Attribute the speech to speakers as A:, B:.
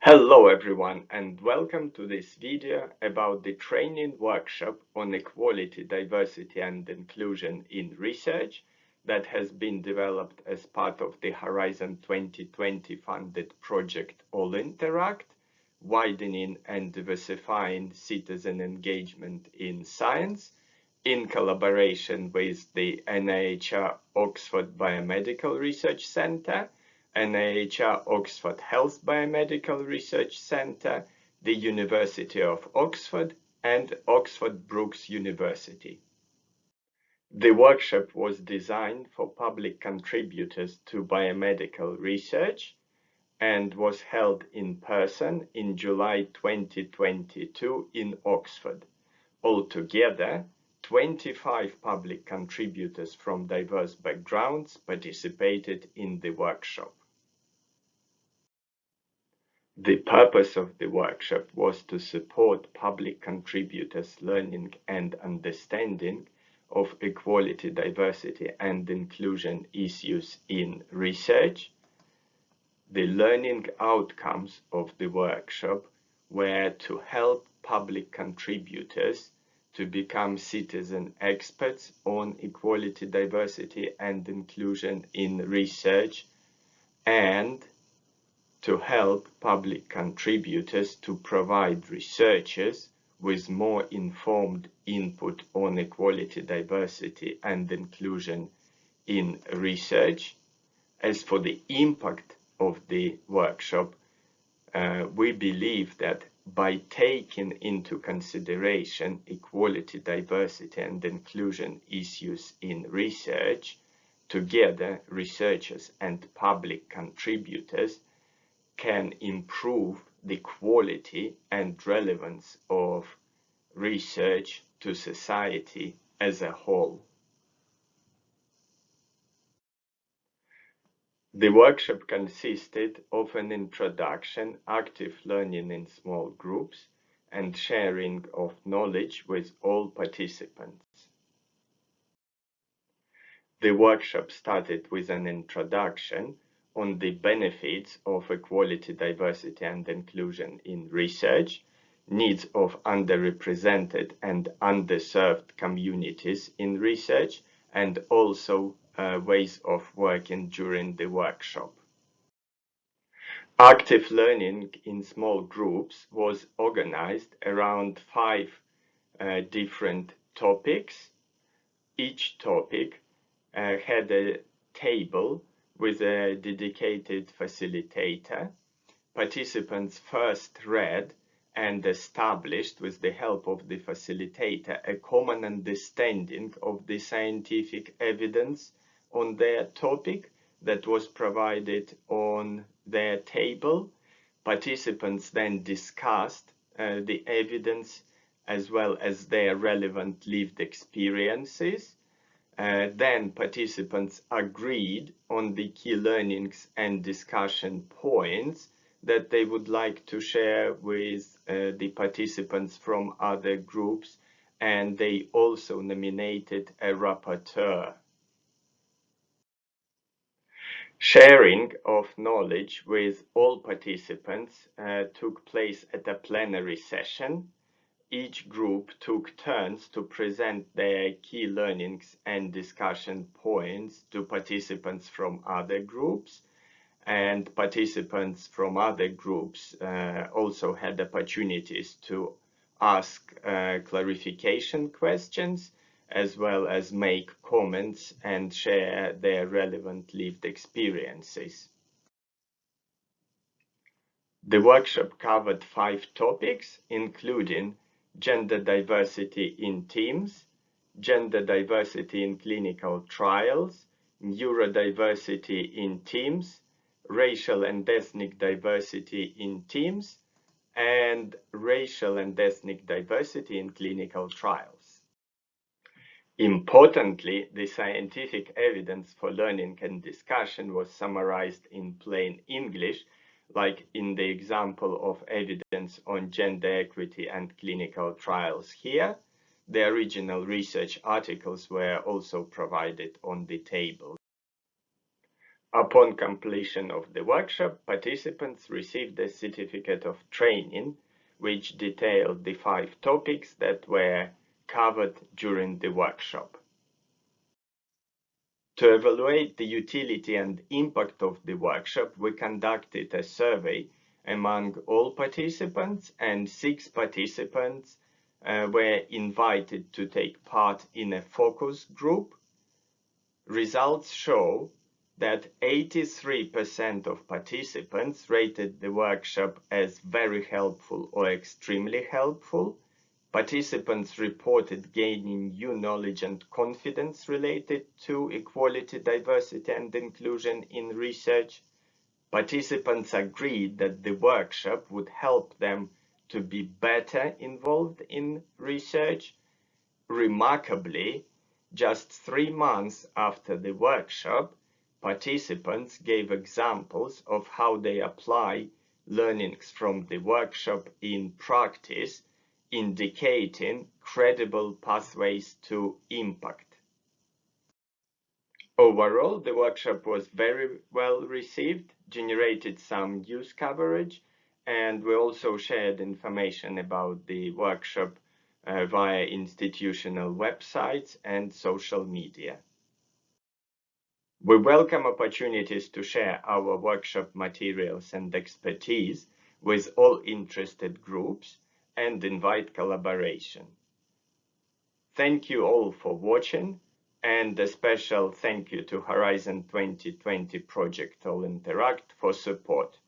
A: Hello everyone and welcome to this video about the training workshop on equality, diversity and inclusion in research that has been developed as part of the Horizon 2020 funded project All Interact, widening and diversifying citizen engagement in science in collaboration with the NIHR Oxford Biomedical Research Centre NIHR Oxford Health Biomedical Research Centre, the University of Oxford, and Oxford Brookes University. The workshop was designed for public contributors to biomedical research and was held in person in July 2022 in Oxford. Altogether, 25 public contributors from diverse backgrounds participated in the workshop. The purpose of the workshop was to support public contributors' learning and understanding of equality, diversity and inclusion issues in research. The learning outcomes of the workshop were to help public contributors to become citizen experts on equality, diversity and inclusion in research and to help public contributors to provide researchers with more informed input on equality, diversity and inclusion in research. As for the impact of the workshop, uh, we believe that by taking into consideration equality, diversity and inclusion issues in research, together researchers and public contributors can improve the quality and relevance of research to society as a whole. The workshop consisted of an introduction, active learning in small groups, and sharing of knowledge with all participants. The workshop started with an introduction on the benefits of equality, diversity and inclusion in research, needs of underrepresented and underserved communities in research, and also uh, ways of working during the workshop. Active learning in small groups was organized around five uh, different topics. Each topic uh, had a table with a dedicated facilitator. Participants first read and established with the help of the facilitator a common understanding of the scientific evidence on their topic that was provided on their table. Participants then discussed uh, the evidence as well as their relevant lived experiences uh, then participants agreed on the key learnings and discussion points that they would like to share with uh, the participants from other groups and they also nominated a rapporteur. Sharing of knowledge with all participants uh, took place at a plenary session each group took turns to present their key learnings and discussion points to participants from other groups and participants from other groups uh, also had opportunities to ask uh, clarification questions as well as make comments and share their relevant lived experiences. The workshop covered five topics, including gender diversity in teams, gender diversity in clinical trials, neurodiversity in teams, racial and ethnic diversity in teams, and racial and ethnic diversity in clinical trials. Importantly, the scientific evidence for learning and discussion was summarized in plain English like in the example of evidence on gender equity and clinical trials here, the original research articles were also provided on the table. Upon completion of the workshop, participants received a certificate of training which detailed the five topics that were covered during the workshop. To evaluate the utility and impact of the workshop, we conducted a survey among all participants and six participants uh, were invited to take part in a focus group. Results show that 83% of participants rated the workshop as very helpful or extremely helpful, Participants reported gaining new knowledge and confidence related to equality, diversity and inclusion in research. Participants agreed that the workshop would help them to be better involved in research. Remarkably, just three months after the workshop, participants gave examples of how they apply learnings from the workshop in practice indicating credible pathways to impact. Overall, the workshop was very well received, generated some news coverage, and we also shared information about the workshop uh, via institutional websites and social media. We welcome opportunities to share our workshop materials and expertise with all interested groups and invite collaboration. Thank you all for watching and a special thank you to Horizon 2020 Project All Interact for support.